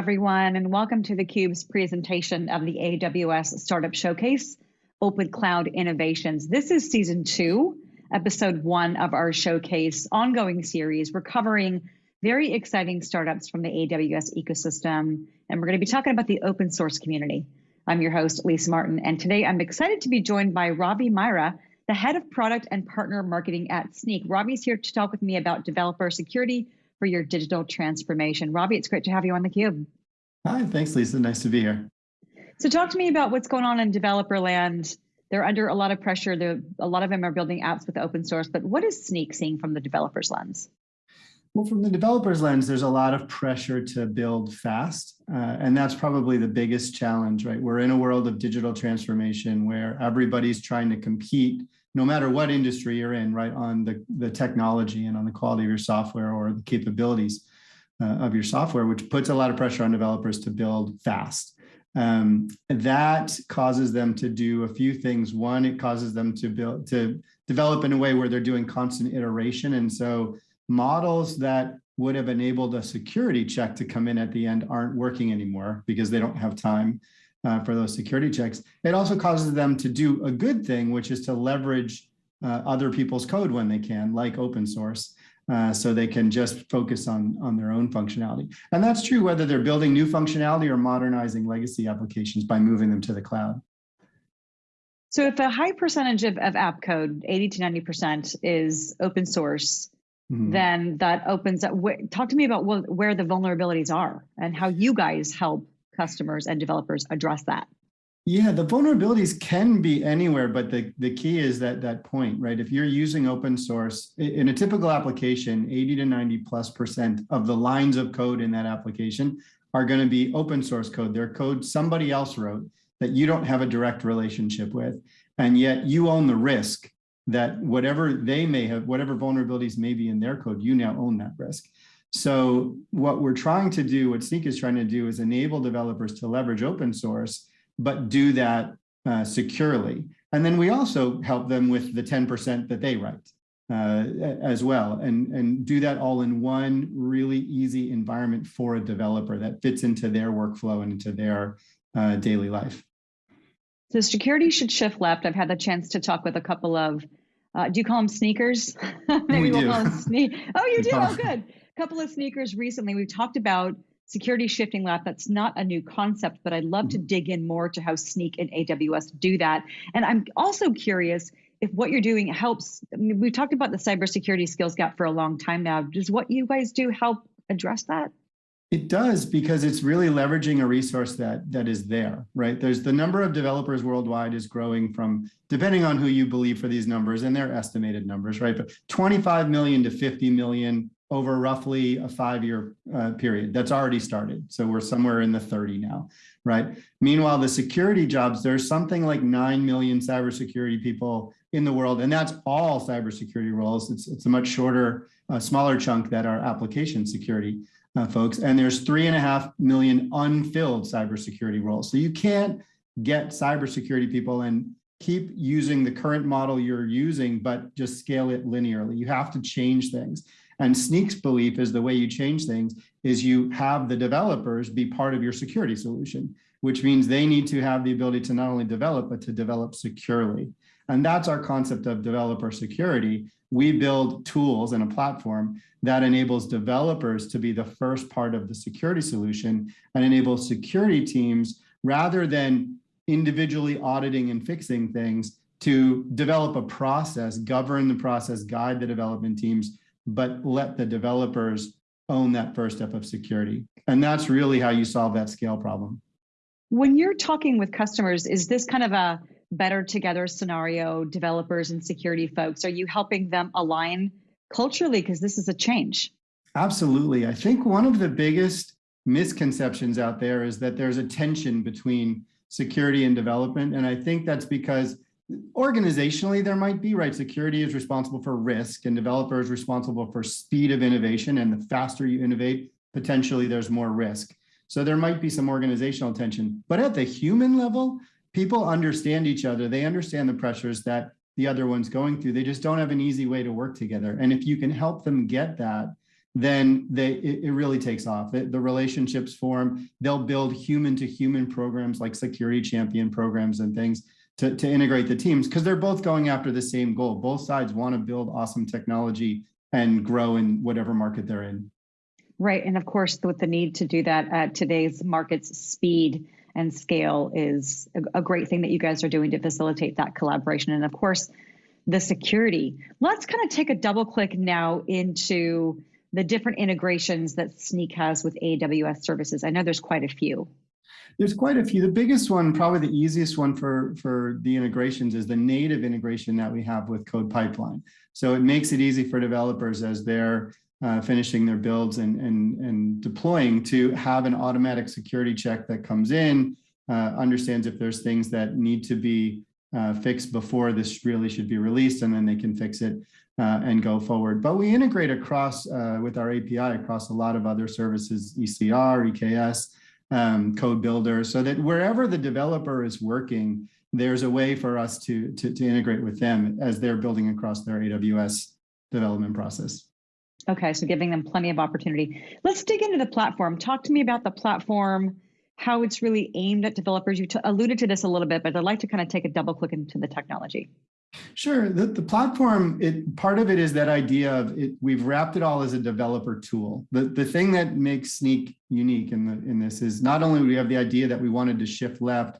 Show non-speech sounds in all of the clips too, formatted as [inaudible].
everyone, and welcome to theCUBE's presentation of the AWS Startup Showcase, Open Cloud Innovations. This is season two, episode one of our showcase ongoing series. We're covering very exciting startups from the AWS ecosystem, and we're gonna be talking about the open source community. I'm your host, Lisa Martin, and today I'm excited to be joined by Ravi Maira, the head of product and partner marketing at Snyk. Ravi's here to talk with me about developer security, for your digital transformation. Robbie, it's great to have you on theCUBE. Hi, thanks Lisa, nice to be here. So talk to me about what's going on in developer land. They're under a lot of pressure. They're, a lot of them are building apps with open source, but what is Snyk seeing from the developer's lens? Well, from the developer's lens, there's a lot of pressure to build fast. Uh, and that's probably the biggest challenge, right? We're in a world of digital transformation where everybody's trying to compete no matter what industry you're in, right, on the, the technology and on the quality of your software or the capabilities uh, of your software, which puts a lot of pressure on developers to build fast. Um, that causes them to do a few things. One, it causes them to build to develop in a way where they're doing constant iteration. And so models that would have enabled a security check to come in at the end aren't working anymore because they don't have time uh, for those security checks. It also causes them to do a good thing, which is to leverage uh, other people's code when they can, like open source. Uh, so they can just focus on, on their own functionality. And that's true whether they're building new functionality or modernizing legacy applications by moving them to the cloud. So if a high percentage of, of app code, 80 to 90% is open source, mm -hmm. then that opens up, talk to me about where the vulnerabilities are and how you guys help customers and developers address that? Yeah, the vulnerabilities can be anywhere, but the, the key is that that point, right? If you're using open source, in a typical application, 80 to 90 plus percent of the lines of code in that application are going to be open source code. They're code somebody else wrote that you don't have a direct relationship with. And yet you own the risk that whatever they may have, whatever vulnerabilities may be in their code, you now own that risk. So what we're trying to do, what Snyk is trying to do is enable developers to leverage open source, but do that uh, securely. And then we also help them with the 10% that they write uh, as well and, and do that all in one really easy environment for a developer that fits into their workflow and into their uh, daily life. So security should shift left. I've had the chance to talk with a couple of, uh, do you call them sneakers? [laughs] Maybe we will do. call them sneak. Oh, you do? Oh, good couple of sneakers recently. We've talked about security shifting left. That's not a new concept, but I'd love to mm-hmm. dig in more to how Snyk and AWS do that. And I'm also curious if what you're doing helps. I mean, we've talked about the cybersecurity skills gap for a long time now. Does what you guys do help address that? It does because it's really leveraging a resource that that is there, right? There's the number of developers worldwide is growing from, depending on who you believe for these numbers, and they're estimated numbers, right? But 25 million to 50 million over roughly a five-year uh, period. That's already started. So we're somewhere in the 30 now, right? Meanwhile, the security jobs, there's something like 9 million cybersecurity people in the world, and that's all cybersecurity roles. It's, it's a much shorter, uh, smaller chunk that are application security uh, folks. And there's three and a half million unfilled cybersecurity roles. So you can't get cybersecurity people and keep using the current model you're using, but just scale it linearly. You have to change things. And Snyk's belief is the way you change things is you have the developers be part of your security solution, which means they need to have the ability to not only develop, but to develop securely. And that's our concept of developer security. We build tools and a platform that enables developers to be the first part of the security solution and enables security teams rather than individually auditing and fixing things to develop a process, govern the process, guide the development teams but let the developers own that first step of security. And that's really how you solve that scale problem. When you're talking with customers, is this kind of a better together scenario, developers and security folks? Are you helping them align culturally? Because this is a change. Absolutely. I think one of the biggest misconceptions out there is that there's a tension between security and development. And I think that's because organizationally there might be right? Security is responsible for risk and developers responsible for speed of innovation and the faster you innovate potentially there's more risk. So there might be some organizational tension but at the human level people understand each other. They understand the pressures that the other one's going through. They just don't have an easy way to work together. And if you can help them get that then they it, it really takes off. The, the relationships form. They'll build human to human programs like security champion programs and things to, to integrate the teams because they're both going after the same goal. Both sides want to build awesome technology and grow in whatever market they're in. Right. And of course, with the need to do that at today's market's speed and scale is a, great thing that you guys are doing to facilitate that collaboration. And of course, the security. Let's kind of take a double click now into the different integrations that Snyk has with AWS services. I know there's quite a few. There's quite a few. The biggest one, probably the easiest one for, for the integrations is the native integration that we have with Code Pipeline. So it makes it easy for developers as they're uh, finishing their builds and, and, and deploying to have an automatic security check that comes in, uh, understands if there's things that need to be uh, fixed before this really should be released, and then they can fix it uh, and go forward. But we integrate across uh, with our API across a lot of other services, ECR, EKS, um, code builder, so that wherever the developer is working, there's a way for us to, to, to integrate with them as they're building across their AWS development process. Okay, so giving them plenty of opportunity. Let's dig into the platform. Talk to me about the platform, how it's really aimed at developers. You alluded to this a little bit, but I'd like to kind of take a double click into the technology. Sure. The, the platform, it, part of it is that idea of it, we've wrapped it all as a developer tool. The, the thing that makes Snyk unique in, the, in this is not only we have the idea that we wanted to shift left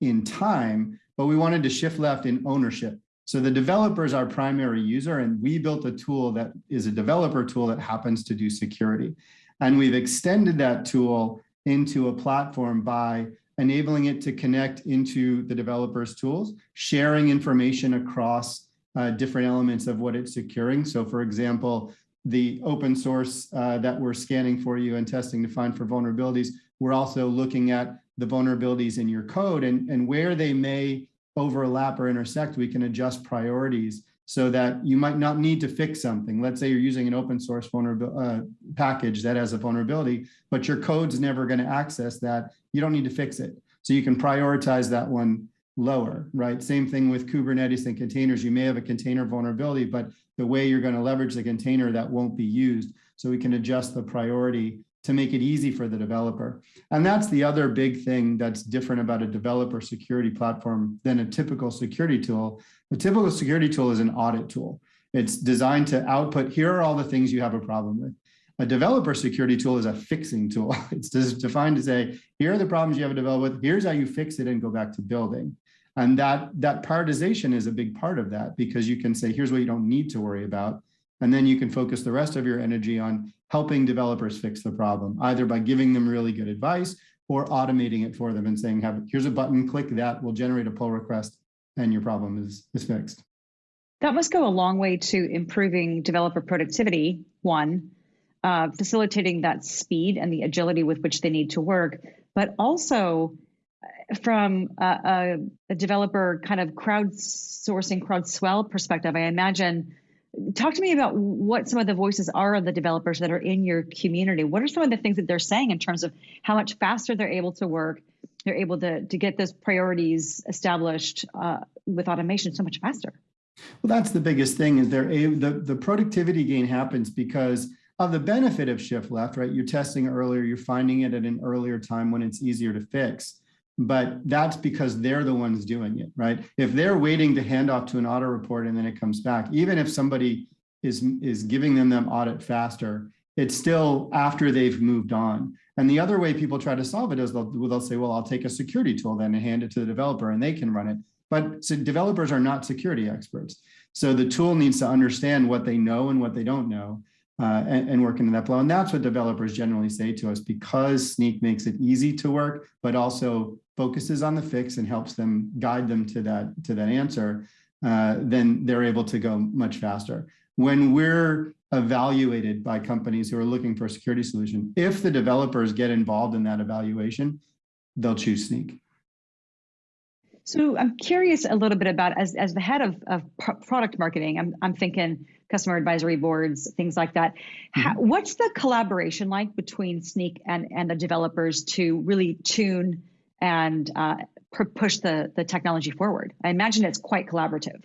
in time, but we wanted to shift left in ownership. So the developer is our primary user, and we built a tool that is a developer tool that happens to do security. And we've extended that tool into a platform by enabling it to connect into the developer's tools, sharing information across uh, different elements of what it's securing. So for example, the open source uh, that we're scanning for you and testing to find for vulnerabilities, we're also looking at the vulnerabilities in your code and, and where they may overlap or intersect, we can adjust priorities so that you might not need to fix something. Let's say you're using an open source vulnerability uh, package that has a vulnerability, but your code's never going to access that. You don't need to fix it. So you can prioritize that one lower, right? Same thing with Kubernetes and containers. You may have a container vulnerability, but the way you're going to leverage the container that won't be used. So we can adjust the priority to make it easy for the developer. And that's the other big thing that's different about a developer security platform than a typical security tool. A typical security tool is an audit tool. It's designed to output, here are all the things you have a problem with. A developer security tool is a fixing tool. [laughs] It's designed to say, here are the problems you have to develop with, here's how you fix it and go back to building. And that, that prioritization is a big part of that because you can say, here's what you don't need to worry about. And then you can focus the rest of your energy on helping developers fix the problem, either by giving them really good advice or automating it for them and saying, have here's a button, click that, we'll generate a pull request, and your problem is, is fixed. That must go a long way to improving developer productivity, one, uh, facilitating that speed and the agility with which they need to work, but also uh, from a, a, a developer kind of crowdsourcing, crowdswell perspective, I imagine talk to me about what some of the voices are of the developers that are in your community. What are some of the things that they're saying in terms of how much faster they're able to work? They're able to, to get those priorities established uh, with automation so much faster. Well, that's the biggest thing is there the, the productivity gain happens because of the benefit of shift left, right? You're testing earlier, you're finding it at an earlier time when it's easier to fix but that's because they're the ones doing it, right? If they're waiting to hand off to an audit report and then it comes back, even if somebody is, is giving them them audit faster, it's still after they've moved on. And the other way people try to solve it is they'll, they'll say, well, I'll take a security tool then and hand it to the developer and they can run it. But so developers are not security experts. So the tool needs to understand what they know and what they don't know uh, and, and, work into that flow. And that's what developers generally say to us because Snyk makes it easy to work, but also focuses on the fix and helps them guide them to that to that answer, uh, then they're able to go much faster. When we're evaluated by companies who are looking for a security solution, if the developers get involved in that evaluation, they'll choose Snyk. So I'm curious a little bit about as, as the head of, of product marketing, I'm, I'm thinking customer advisory boards, things like that. How, mm-hmm. what's the collaboration like between Snyk and, and the developers to really tune and uh, push the, the technology forward? I imagine it's quite collaborative.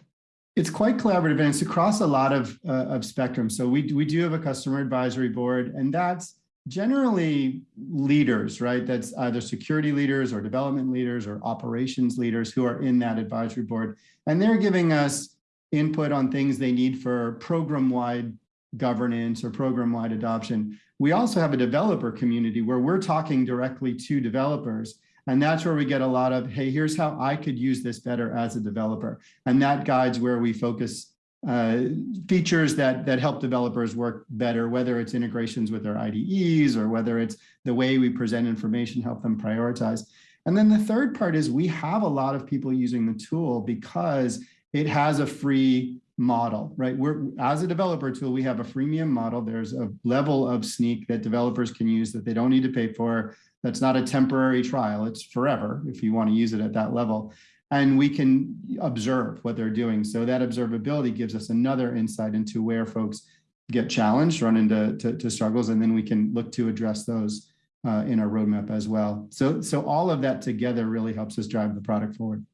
It's quite collaborative and it's across a lot of, uh, of spectrum. So we, we do have a customer advisory board and that's generally leaders, right? That's either security leaders or development leaders or operations leaders who are in that advisory board. And they're giving us input on things they need for program-wide governance or program-wide adoption. We also have a developer community where we're talking directly to developers. And that's where we get a lot of, hey, here's how I could use this better as a developer. And that guides where we focus uh, features that that help developers work better, whether it's integrations with their IDEs or whether it's the way we present information, help them prioritize. And then the third part is we have a lot of people using the tool because it has a free model, right? We're as a developer tool, we have a freemium model. There's a level of Snyk that developers can use that they don't need to pay for. That's not a temporary trial. It's forever if you want to use it at that level and we can observe what they're doing. So that observability gives us another insight into where folks get challenged, run into to, to struggles, and then we can look to address those uh, in our roadmap as well. So, so all of that together really helps us drive the product forward.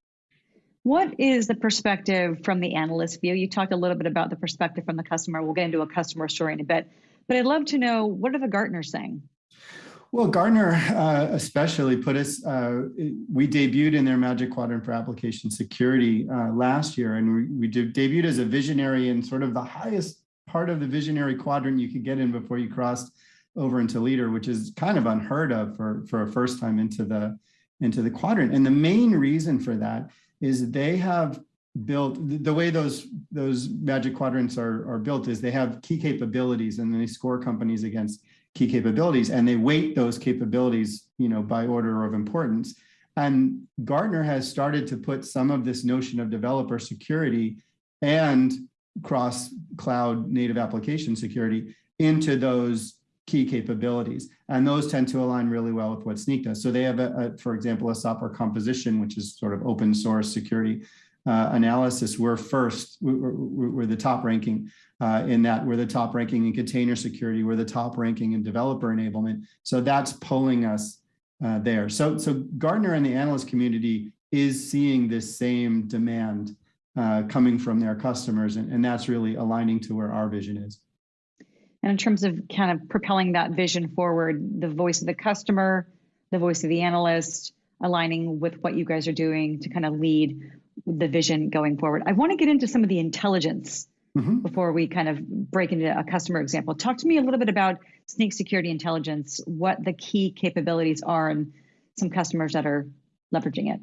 What is the perspective from the analyst view? You talked a little bit about the perspective from the customer. We'll get into a customer story in a bit, but I'd love to know what are the Gartners saying? Well, Gartner uh, especially put us, uh, we debuted in their Magic Quadrant for Application Security uh, last year, and we, we debuted as a visionary in sort of the highest part of the visionary quadrant you could get in before you crossed over into leader, which is kind of unheard of for, for a first time into the, into the quadrant. And the main reason for that is they have built the way those those magic quadrants are, are built is they have key capabilities and then they score companies against key capabilities and they weight those capabilities, you know, by order of importance. And Gartner has started to put some of this notion of developer security and cross cloud native application security into those key capabilities. And those tend to align really well with what Snyk does. So they have, a, a for example, a software composition, which is sort of open source security uh, analysis. We're first, we're, we're the top ranking uh, in that we're the top ranking in container security, we're the top ranking in developer enablement. So that's pulling us uh, there. So, so Gartner and the analyst community is seeing this same demand uh, coming from their customers, and, and that's really aligning to where our vision is. And in terms of kind of propelling that vision forward, the voice of the customer, the voice of the analyst, aligning with what you guys are doing to kind of lead the vision going forward. I want to get into some of the intelligence mm-hmm. before we kind of break into a customer example. Talk to me a little bit about Snyk Security Intelligence, what the key capabilities are, and some customers that are leveraging it.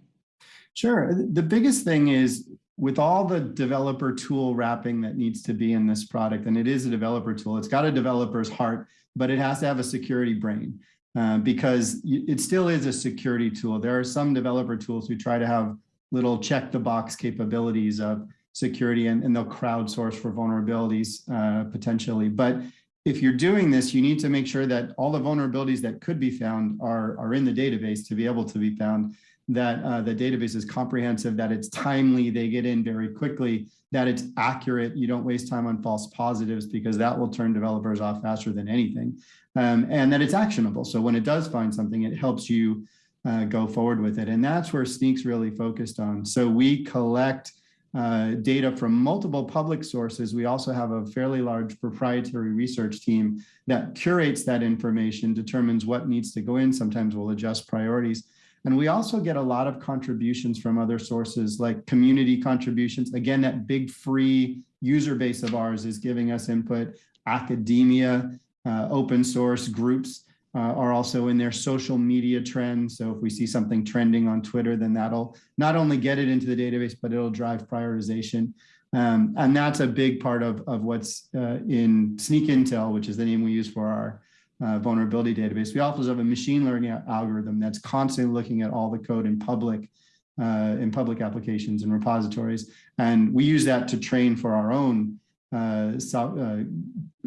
Sure. The biggest thing is with all the developer tool wrapping that needs to be in this product, and it is a developer tool, it's got a developer's heart, but it has to have a security brain uh, because it still is a security tool. There are some developer tools who try to have little check the box capabilities of security and, and they'll crowdsource for vulnerabilities uh, potentially. But if you're doing this, you need to make sure that all the vulnerabilities that could be found are, are in the database to be able to be found, that uh, the database is comprehensive, that it's timely, they get in very quickly, that it's accurate, you don't waste time on false positives because that will turn developers off faster than anything, um, and that it's actionable. So when it does find something, it helps you uh, go forward with it. And that's where Snyk's really focused on. So we collect uh, data from multiple public sources. We also have a fairly large proprietary research team that curates that information, determines what needs to go in. Sometimes we'll adjust priorities. And we also get a lot of contributions from other sources like community contributions. Again, that big free user base of ours is giving us input, academia, uh, open source groups uh, are also in their social media trends. So if we see something trending on Twitter, then that'll not only get it into the database, but it'll drive prioritization. Um, and that's a big part of, of what's uh, in Snyk Intel, which is the name we use for our uh, vulnerability database. We also have a machine learning algorithm that's constantly looking at all the code in public uh, in public applications and repositories. And we use that to train for our own uh, so,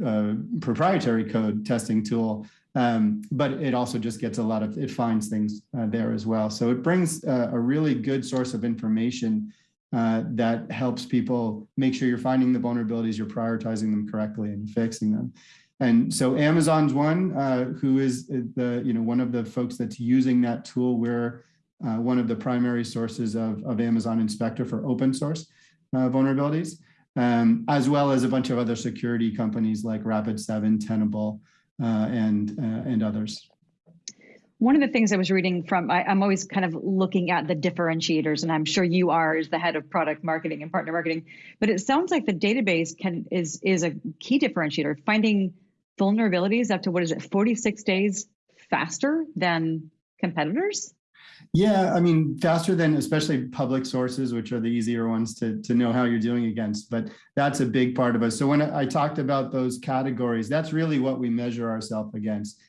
uh, uh, proprietary code testing tool um, but it also just gets a lot of, it finds things uh, there as well. So it brings a really good source of information that helps people make sure you're finding the vulnerabilities, you're prioritizing them correctly and fixing them. And so Amazon's one uh, who is the, you know, one of the folks that's using that tool. We're uh, one of the primary sources of, of Amazon Inspector for open source. uh, vulnerabilities, um, as well as a bunch of other security companies like Rapid7, Tenable, uh, and, uh, and others. One of the things I was reading from, I, am always kind of looking at the differentiators, and I'm sure you are as the head of product marketing and partner marketing. But it sounds like the database can is is a key differentiator. Finding vulnerabilities up to what is it, 46 days faster than competitors? Yeah, I mean, faster than especially public sources, which are the easier ones to, to know how you're doing against. But that's a big part of us. So when I talked about those categories, that's really what we measure ourselves against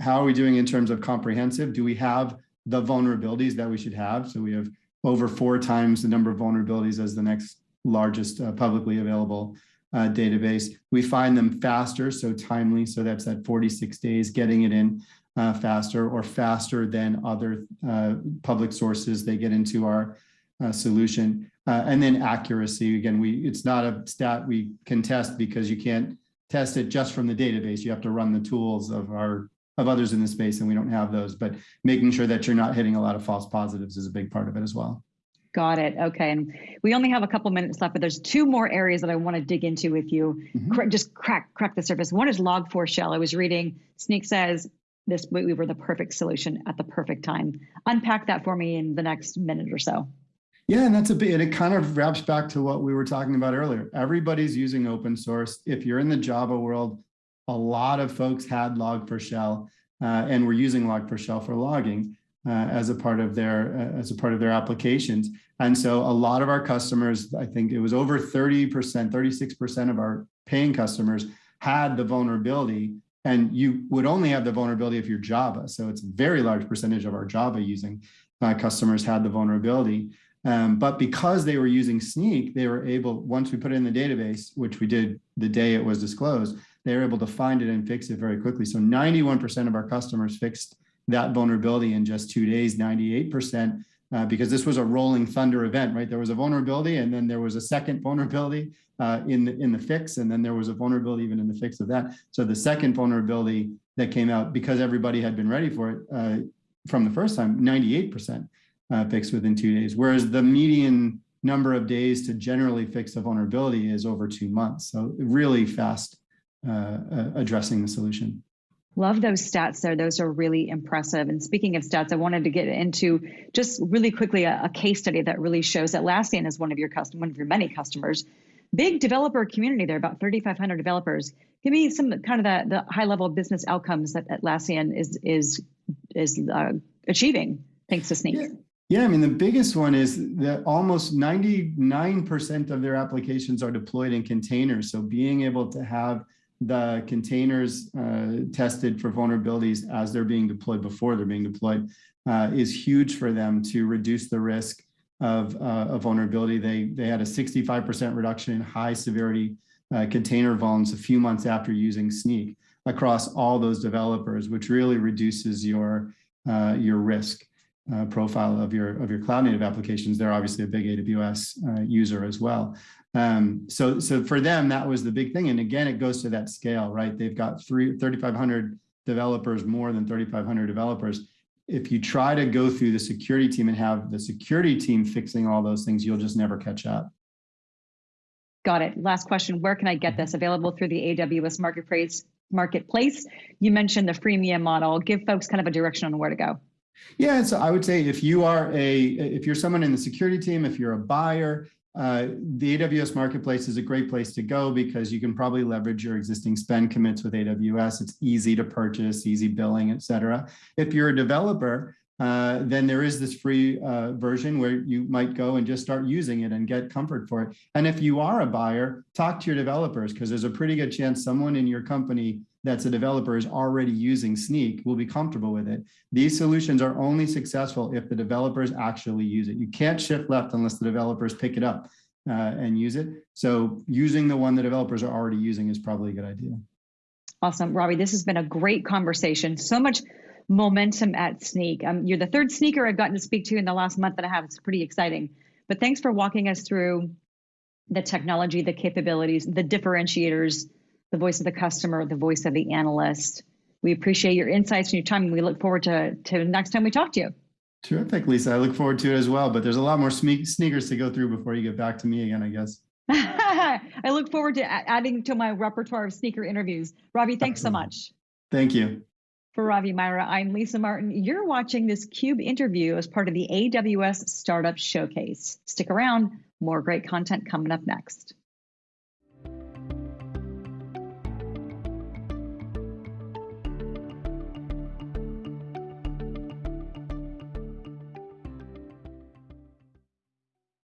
how are we doing in terms of comprehensive? Do we have the vulnerabilities that we should have? So we have over four times the number of vulnerabilities as the next largest uh, publicly available uh, database. We find them faster, so timely, so that's at 46 days, getting it in uh, faster or faster than other uh, public sources they get into our uh, solution. Uh, and then accuracy, again, we it's not a stat we can test because you can't test it just from the database. You have to run the tools of our of others in the space and we don't have those, but making sure that you're not hitting a lot of false positives is a big part of it as well. Got it. Okay. And we only have a couple minutes left, but there's two more areas that I want to dig into with you. Mm-hmm. Just crack crack the surface. One is Log4Shell. I was reading Snyk says this we were the perfect solution at the perfect time. Unpack that for me in the next minute or so. Yeah, and that's a bit, and it kind of wraps back to what we were talking about earlier. Everybody's using open source. If you're in the Java world, a lot of folks had Log4Shell uh, and were using Log4Shell for logging uh, as a part of their uh, as a part of their applications. And so a lot of our customers, I think it was over 30%, 36% of our paying customers had the vulnerability and you would only have the vulnerability if you're Java. So it's a very large percentage of our Java using uh, customers had the vulnerability. Um, but because they were using Snyk, they were able, once we put it in the database, which we did the day it was disclosed, they were able to find it and fix it very quickly. So 91% of our customers fixed that vulnerability in just two days, 98%, uh, because this was a rolling thunder event, right? There was a vulnerability and then there was a second vulnerability uh, in, the, in the fix, and then there was a vulnerability even in the fix of that. So the second vulnerability that came out, because everybody had been ready for it uh, from the first time, 98% uh, fixed within two days, whereas the median number of days to generally fix a vulnerability is over two months. So really fast uh, uh, addressing the solution. Love those stats there. Those are really impressive. And speaking of stats, I wanted to get into just really quickly a, a case study that really shows that Atlassian is one of your custom, one of your many customers. Big developer community there, about 3,500 developers. Give me some kind of the, the high level business outcomes that Atlassian is is is uh, achieving thanks to Snyk. Yeah. Yeah, I mean, the biggest one is that almost 99% of their applications are deployed in containers. So being able to have the containers uh, tested for vulnerabilities as they're being deployed before they're being deployed uh, is huge for them to reduce the risk of, uh, of vulnerability. They, they had a 65% reduction in high severity uh, container vulns a few months after using Snyk across all those developers, which really reduces your, uh, your risk. Uh, profile of your of your cloud native applications. They're obviously a big AWS user as well. Um, so, so for them, that was the big thing. And again, it goes to that scale, right? They've got three, 3,500 developers, more than 3,500 developers. If you try to go through the security team and have the security team fixing all those things, you'll just never catch up. Got it. Last question. Where can I get this? Available through the AWS Marketplace. Marketplace. You mentioned the freemium model. Give folks kind of a direction on where to go. Yeah, so I would say if you are a, if you're someone in the security team, if you're a buyer, uh, the AWS Marketplace is a great place to go because you can probably leverage your existing spend commits with AWS. It's easy to purchase, easy billing, et cetera. If you're a developer, uh, then there is this free uh, version where you might go and just start using it and get comfort for it. And if you are a buyer, talk to your developers because there's a pretty good chance someone in your company that's a developer is already using Snyk will be comfortable with it. These solutions are only successful if the developers actually use it. You can't shift left unless the developers pick it up uh, and use it. So using the one the developers are already using is probably a good idea. Awesome, Robbie. This has been a great conversation. So much momentum at Snyk. Um, you're the third sneaker I've gotten to speak to in the last month and a half. It's pretty exciting. But thanks for walking us through the technology, the capabilities, the differentiators, the voice of the customer, the voice of the analyst. We appreciate your insights and your time, and we look forward to, to next time we talk to you. Terrific, Lisa. I look forward to it as well. But there's a lot more sme- sneakers to go through before you get back to me again, I guess. [laughs] I look forward to adding to my repertoire of sneaker interviews. Ravi, thanks so much. Thank you. For Ravi Maira, I'm Lisa Martin. You're watching this CUBE interview as part of the AWS Startup Showcase. Stick around, more great content coming up next.